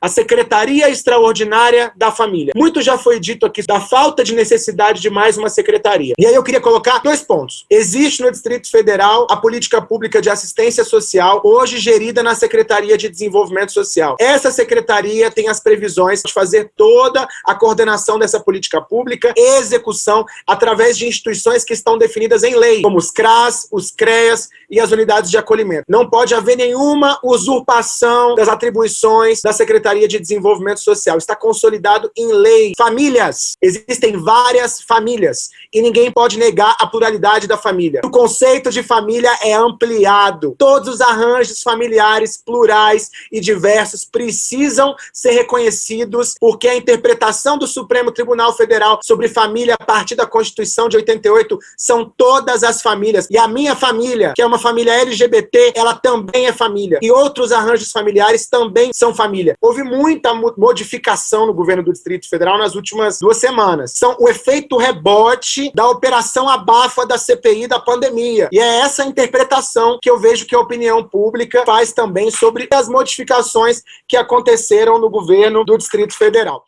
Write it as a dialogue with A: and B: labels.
A: a Secretaria Extraordinária da Família. Muito já foi dito aqui da falta de necessidade de mais uma secretaria. E aí eu queria colocar dois pontos. Existe no Distrito Federal a política pública de assistência social, hoje gerida na Secretaria de Desenvolvimento Social. Essa secretaria tem as previsões de fazer toda a coordenação dessa política pública execução através de instituições que estão definidas em lei, como os CRAS, os CREAS e as unidades de acolhimento. Não pode haver nenhuma usurpação das atribuições da Secretaria de Desenvolvimento Social. Está consolidado em lei. Famílias. Existem várias famílias e ninguém pode negar a pluralidade da família. O conceito de família é ampliado. Todos os arranjos familiares plurais e diversos precisam ser reconhecidos porque a interpretação do Supremo Tribunal Federal sobre família a partir da Constituição de 88 são todas as famílias. E a minha família, que é uma família LGBT, ela também é família. E outros arranjos familiares também são família. Houve muita modificação no governo do Distrito Federal nas últimas duas semanas. São o efeito rebote da operação abafa da CPI da pandemia. E é essa interpretação que eu vejo que a opinião pública faz também sobre as modificações que aconteceram no governo do Distrito Federal.